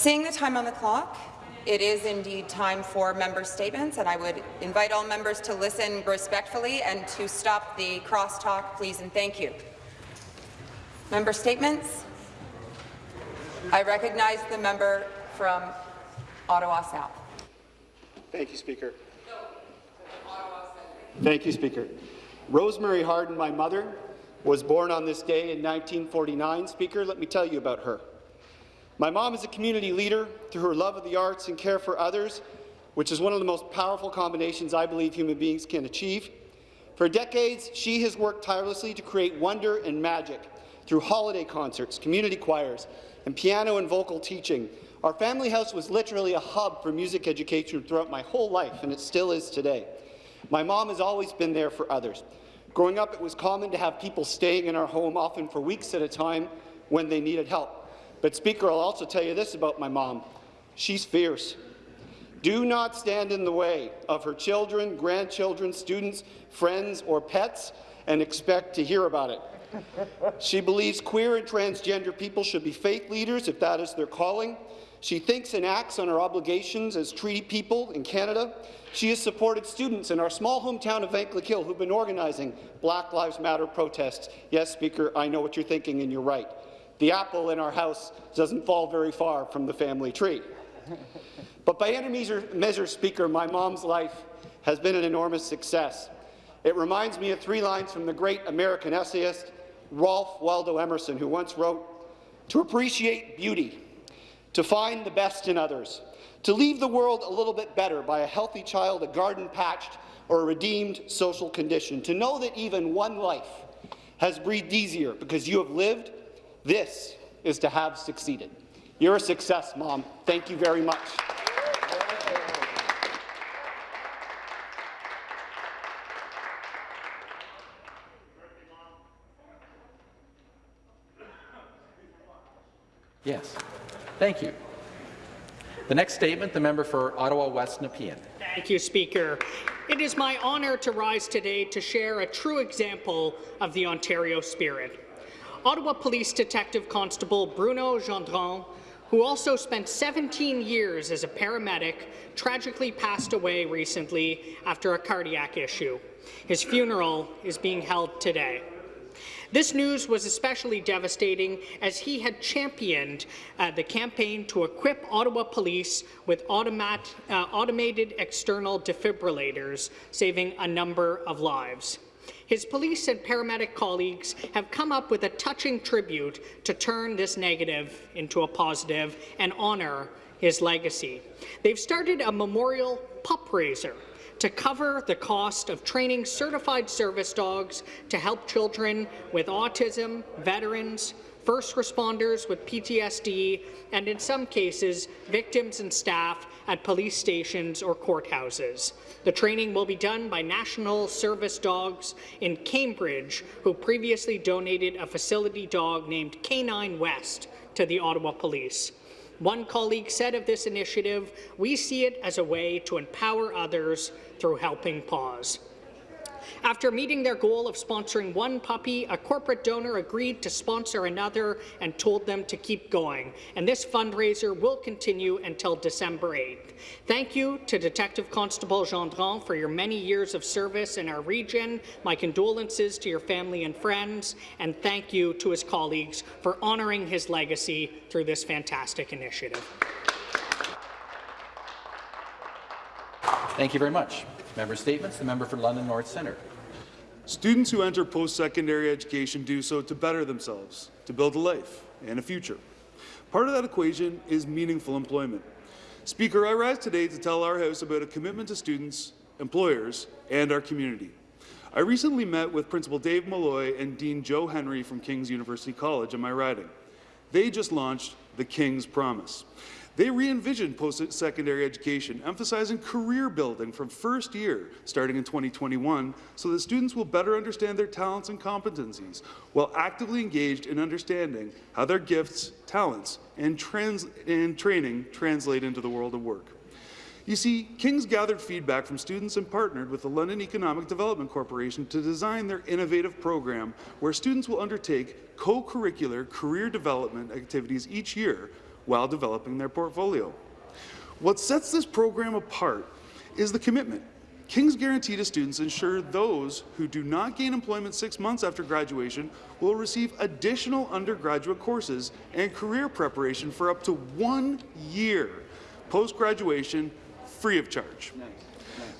Seeing the time on the clock, it is indeed time for member statements, and I would invite all members to listen respectfully and to stop the crosstalk, please, and thank you. Member statements. I recognize the member from Ottawa South. Thank you, Speaker. Thank you, Speaker. Rosemary Harden, my mother, was born on this day in 1949. Speaker, let me tell you about her. My mom is a community leader through her love of the arts and care for others, which is one of the most powerful combinations I believe human beings can achieve. For decades, she has worked tirelessly to create wonder and magic through holiday concerts, community choirs, and piano and vocal teaching. Our family house was literally a hub for music education throughout my whole life, and it still is today. My mom has always been there for others. Growing up, it was common to have people staying in our home, often for weeks at a time, when they needed help. But, Speaker, I'll also tell you this about my mom. She's fierce. Do not stand in the way of her children, grandchildren, students, friends, or pets and expect to hear about it. She believes queer and transgender people should be faith leaders if that is their calling. She thinks and acts on her obligations as treaty people in Canada. She has supported students in our small hometown of Vankleek-Hill who've been organizing Black Lives Matter protests. Yes, Speaker, I know what you're thinking, and you're right. The apple in our house doesn't fall very far from the family tree. But by any measure, Speaker, my mom's life has been an enormous success. It reminds me of three lines from the great American essayist Ralph Waldo Emerson, who once wrote, to appreciate beauty, to find the best in others, to leave the world a little bit better by a healthy child, a garden patched, or a redeemed social condition, to know that even one life has breathed easier because you have lived, this is to have succeeded. You're a success, Mom. Thank you very much. Yes. Thank you. The next statement, the member for Ottawa West Nepean. Thank you, Speaker. It is my honour to rise today to share a true example of the Ontario spirit. Ottawa Police Detective Constable Bruno Gendron, who also spent 17 years as a paramedic, tragically passed away recently after a cardiac issue. His funeral is being held today. This news was especially devastating as he had championed uh, the campaign to equip Ottawa police with automat, uh, automated external defibrillators, saving a number of lives. His police and paramedic colleagues have come up with a touching tribute to turn this negative into a positive and honour his legacy. They've started a memorial pup raiser to cover the cost of training certified service dogs to help children with autism, veterans, first responders with PTSD, and in some cases, victims and staff at police stations or courthouses. The training will be done by National Service Dogs in Cambridge, who previously donated a facility dog named Canine West to the Ottawa Police. One colleague said of this initiative, we see it as a way to empower others through Helping Paws. After meeting their goal of sponsoring one puppy, a corporate donor agreed to sponsor another and told them to keep going. And this fundraiser will continue until December 8th. Thank you to Detective Constable Gendron for your many years of service in our region. My condolences to your family and friends, and thank you to his colleagues for honouring his legacy through this fantastic initiative. Thank you very much. Member Statements. The member for London North Centre. Students who enter post-secondary education do so to better themselves, to build a life and a future. Part of that equation is meaningful employment. Speaker, I rise today to tell our House about a commitment to students, employers, and our community. I recently met with Principal Dave Malloy and Dean Joe Henry from King's University College in my riding. They just launched the King's Promise. They re-envisioned post-secondary education, emphasizing career building from first year, starting in 2021, so that students will better understand their talents and competencies, while actively engaged in understanding how their gifts, talents, and, trans and training translate into the world of work. You see, King's gathered feedback from students and partnered with the London Economic Development Corporation to design their innovative program where students will undertake co-curricular career development activities each year while developing their portfolio. What sets this program apart is the commitment. King's Guarantee to students ensure those who do not gain employment six months after graduation will receive additional undergraduate courses and career preparation for up to one year post-graduation free of charge.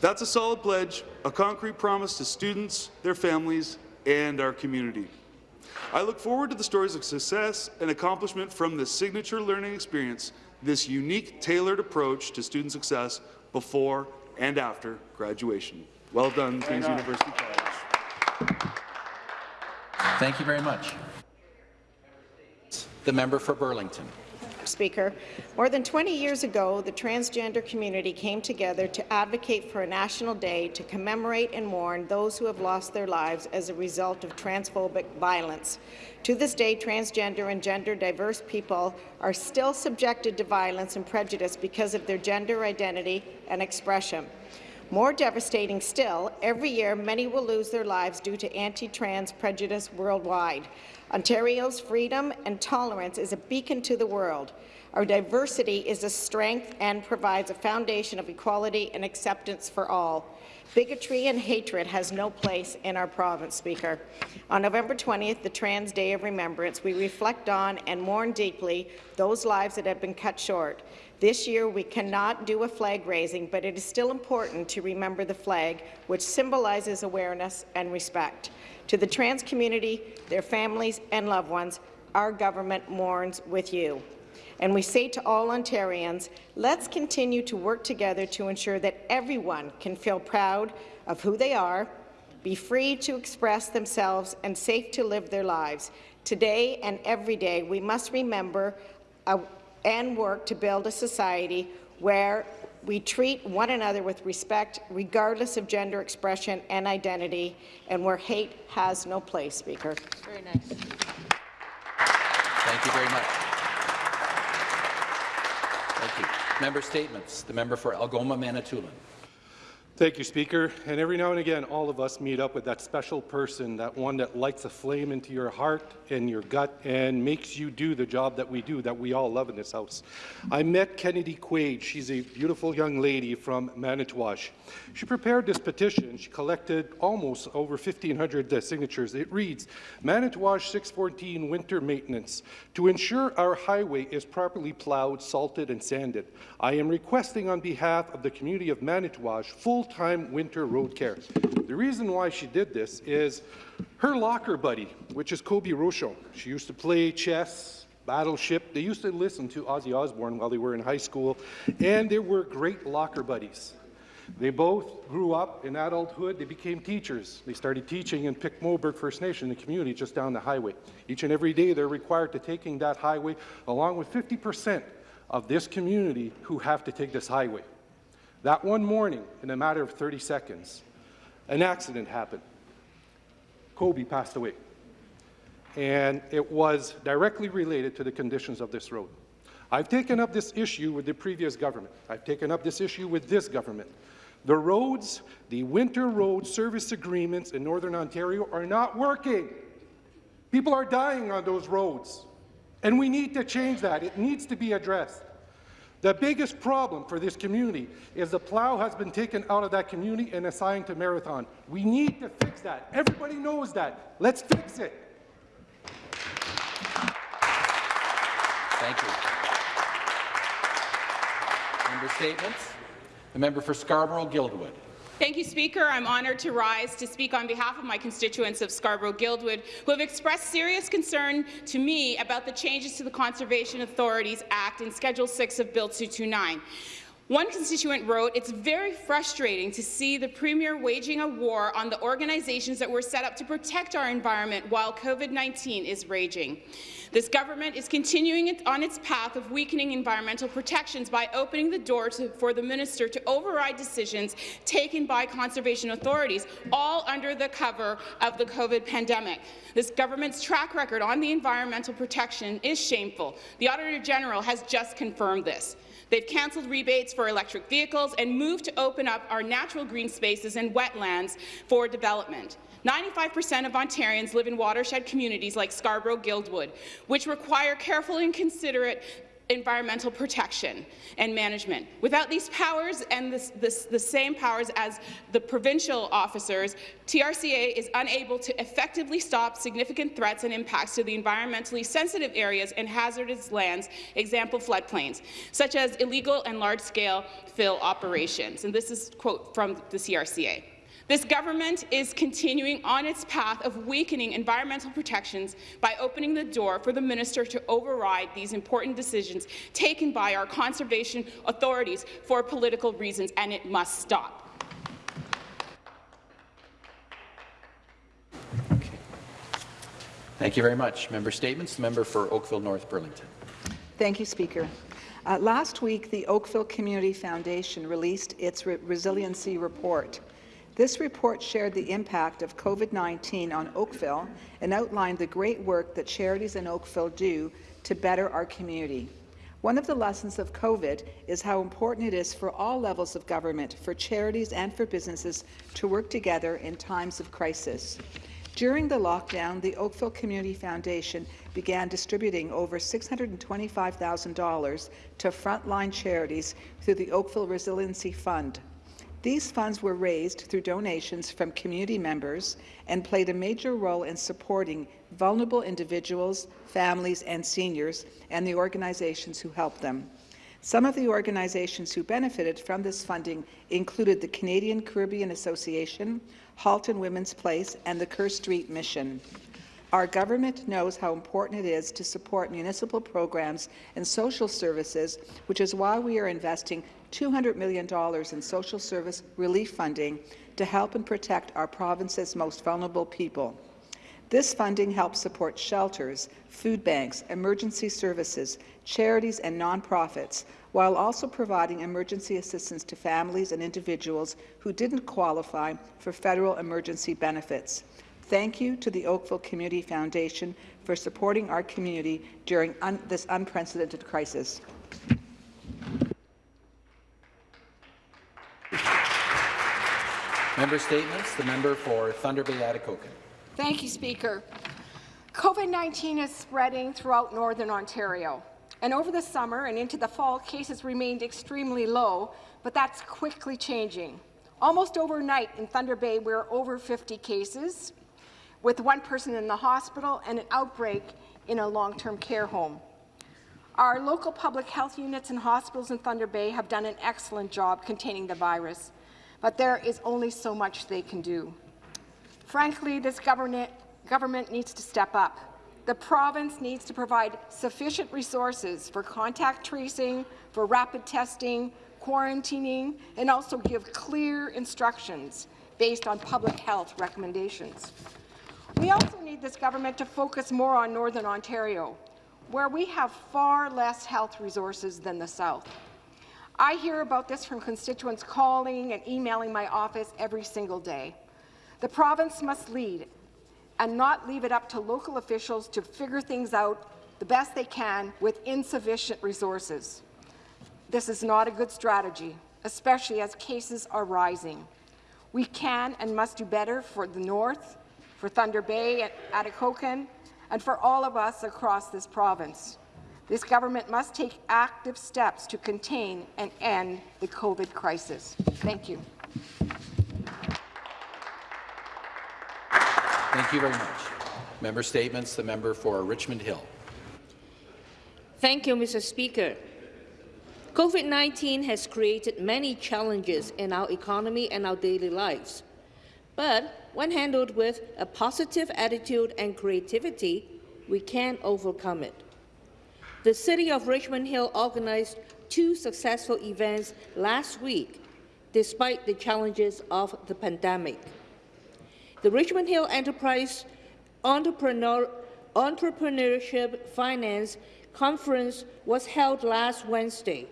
That's a solid pledge, a concrete promise to students, their families, and our community. I look forward to the stories of success and accomplishment from this signature learning experience, this unique, tailored approach to student success before and after graduation. Well done, Queen's University College. Thank you very much. The member for Burlington. Speaker. More than 20 years ago, the transgender community came together to advocate for a national day to commemorate and mourn those who have lost their lives as a result of transphobic violence. To this day, transgender and gender-diverse people are still subjected to violence and prejudice because of their gender identity and expression. More devastating still, every year many will lose their lives due to anti-trans prejudice worldwide. Ontario's freedom and tolerance is a beacon to the world. Our diversity is a strength and provides a foundation of equality and acceptance for all. Bigotry and hatred has no place in our province, Speaker. On November 20th, the Trans Day of Remembrance, we reflect on and mourn deeply those lives that have been cut short. This year, we cannot do a flag raising, but it is still important to remember the flag, which symbolizes awareness and respect. To the trans community, their families and loved ones, our government mourns with you. And we say to all Ontarians, let's continue to work together to ensure that everyone can feel proud of who they are, be free to express themselves, and safe to live their lives. Today and every day, we must remember and work to build a society where we treat one another with respect, regardless of gender expression and identity, and where hate has no place, Speaker. Very nice. Thank you very much. Thank you. Member statements. The member for Algoma, Manitoulin. Thank you, Speaker. And every now and again, all of us meet up with that special person, that one that lights a flame into your heart and your gut and makes you do the job that we do, that we all love in this house. I met Kennedy Quaid. She's a beautiful young lady from Manitouwadge. She prepared this petition. She collected almost over 1,500 uh, signatures. It reads, Manitouwadge 614 winter maintenance. To ensure our highway is properly plowed, salted, and sanded, I am requesting on behalf of the community of Manitouwadge full full-time winter road care. The reason why she did this is her locker buddy, which is Kobe Rochon. She used to play chess, battleship. They used to listen to Ozzy Osbourne while they were in high school, and they were great locker buddies. They both grew up in adulthood. They became teachers. They started teaching in Pic Mobert First Nation, the community just down the highway. Each and every day, they're required to taking that highway, along with 50% of this community who have to take this highway. That one morning, in a matter of 30 seconds, an accident happened. Kobe passed away. And it was directly related to the conditions of this road. I've taken up this issue with the previous government. I've taken up this issue with this government. The roads, the winter road service agreements in Northern Ontario are not working. People are dying on those roads. And we need to change that. It needs to be addressed. The biggest problem for this community is the plow has been taken out of that community and assigned to Marathon. We need to fix that. Everybody knows that. Let's fix it. Thank you. Member statements. The member for Scarborough-Guildwood. Thank you, Speaker. I'm honoured to rise to speak on behalf of my constituents of Scarborough-Guildwood, who have expressed serious concern to me about the changes to the Conservation Authorities Act in Schedule 6 of Bill 229. One constituent wrote, it's very frustrating to see the Premier waging a war on the organizations that were set up to protect our environment while COVID-19 is raging. This government is continuing on its path of weakening environmental protections by opening the door to, for the minister to override decisions taken by conservation authorities, all under the cover of the COVID pandemic. This government's track record on the environmental protection is shameful. The Auditor General has just confirmed this. They've cancelled rebates for electric vehicles and moved to open up our natural green spaces and wetlands for development. 95% of Ontarians live in watershed communities like Scarborough-Guildwood, which require careful and considerate environmental protection and management. Without these powers and this, this, the same powers as the provincial officers, TRCA is unable to effectively stop significant threats and impacts to the environmentally sensitive areas and hazardous lands, example floodplains, such as illegal and large-scale fill operations. And this is quote from the TRCA. This government is continuing on its path of weakening environmental protections by opening the door for the minister to override these important decisions taken by our conservation authorities for political reasons, and it must stop. Thank you very much. Member statements. The member for Oakville North Burlington. Thank you, Speaker. Uh, last week, the Oakville Community Foundation released its re resiliency report. This report shared the impact of COVID-19 on Oakville and outlined the great work that charities in Oakville do to better our community. One of the lessons of COVID is how important it is for all levels of government, for charities and for businesses to work together in times of crisis. During the lockdown, the Oakville Community Foundation began distributing over $625,000 to frontline charities through the Oakville Resiliency Fund. These funds were raised through donations from community members and played a major role in supporting vulnerable individuals, families and seniors and the organizations who help them. Some of the organizations who benefited from this funding included the Canadian Caribbean Association, Halton Women's Place and the Kerr Street Mission. Our government knows how important it is to support municipal programs and social services, which is why we are investing $200 million in social service relief funding to help and protect our province's most vulnerable people. This funding helps support shelters, food banks, emergency services, charities and nonprofits, while also providing emergency assistance to families and individuals who didn't qualify for federal emergency benefits. Thank you to the Oakville Community Foundation for supporting our community during un this unprecedented crisis. Member statements. The member for Thunder Bay Atikokan. Thank you, Speaker. COVID-19 is spreading throughout Northern Ontario. And over the summer and into the fall, cases remained extremely low, but that's quickly changing. Almost overnight in Thunder Bay, we're over 50 cases, with one person in the hospital and an outbreak in a long-term care home. Our local public health units and hospitals in Thunder Bay have done an excellent job containing the virus, but there is only so much they can do. Frankly, this government, government needs to step up. The province needs to provide sufficient resources for contact tracing, for rapid testing, quarantining, and also give clear instructions based on public health recommendations. We also need this government to focus more on Northern Ontario, where we have far less health resources than the South. I hear about this from constituents calling and emailing my office every single day. The province must lead and not leave it up to local officials to figure things out the best they can with insufficient resources. This is not a good strategy, especially as cases are rising. We can and must do better for the North, for Thunder Bay and Atikokan, and for all of us across this province. This government must take active steps to contain and end the COVID crisis. Thank you. Thank you very much. Member statements. The member for Richmond Hill. Thank you, Mr. Speaker. COVID-19 has created many challenges in our economy and our daily lives. But when handled with a positive attitude and creativity, we can overcome it the City of Richmond Hill organized two successful events last week, despite the challenges of the pandemic. The Richmond Hill Enterprise Entrepreneur, Entrepreneurship Finance Conference was held last Wednesday,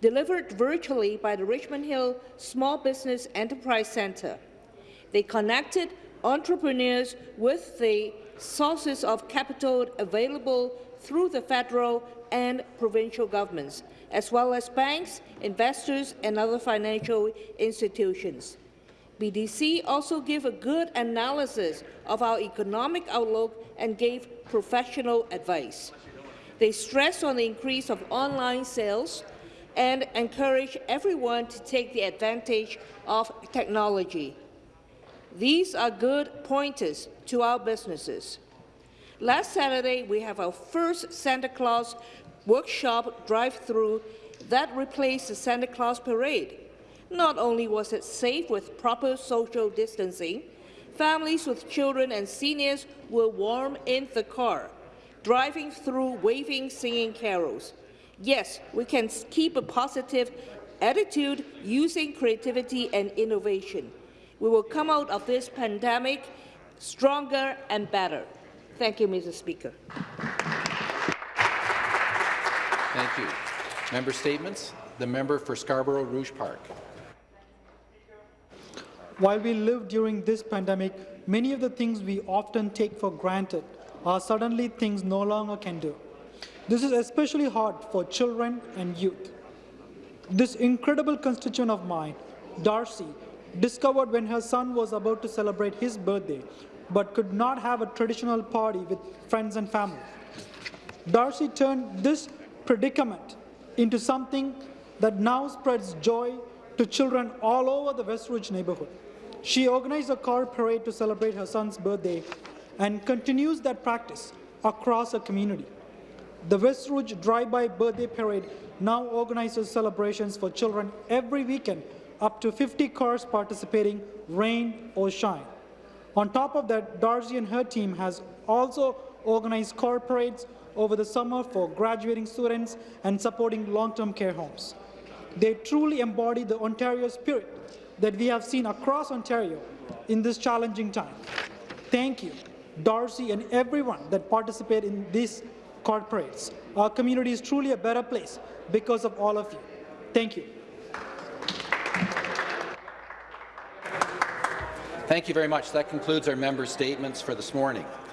delivered virtually by the Richmond Hill Small Business Enterprise Centre. They connected entrepreneurs with the sources of capital available through the federal and provincial governments, as well as banks, investors and other financial institutions. BDC also gave a good analysis of our economic outlook and gave professional advice. They stressed on the increase of online sales and encourage everyone to take the advantage of technology. These are good pointers to our businesses. Last Saturday, we have our first Santa Claus workshop drive-through that replaced the Santa Claus parade. Not only was it safe with proper social distancing, families with children and seniors were warm in the car, driving through waving, singing carols. Yes, we can keep a positive attitude using creativity and innovation. We will come out of this pandemic stronger and better. Thank you, Mr. Speaker. Thank you. Member statements. The member for Scarborough Rouge Park. While we live during this pandemic, many of the things we often take for granted are suddenly things no longer can do. This is especially hard for children and youth. This incredible constituent of mine, Darcy, discovered when her son was about to celebrate his birthday, but could not have a traditional party with friends and family. Darcy turned this predicament into something that now spreads joy to children all over the West Rouge neighborhood. She organized a car parade to celebrate her son's birthday and continues that practice across her community. The West Rouge Drive-By Birthday Parade now organizes celebrations for children every weekend, up to 50 cars participating, rain or shine. On top of that, Darcy and her team has also organized car parades over the summer for graduating students and supporting long-term care homes. They truly embody the Ontario spirit that we have seen across Ontario in this challenging time. Thank you, Darcy and everyone that participated in these car parades. Our community is truly a better place because of all of you. Thank you. Thank you very much. That concludes our member statements for this morning.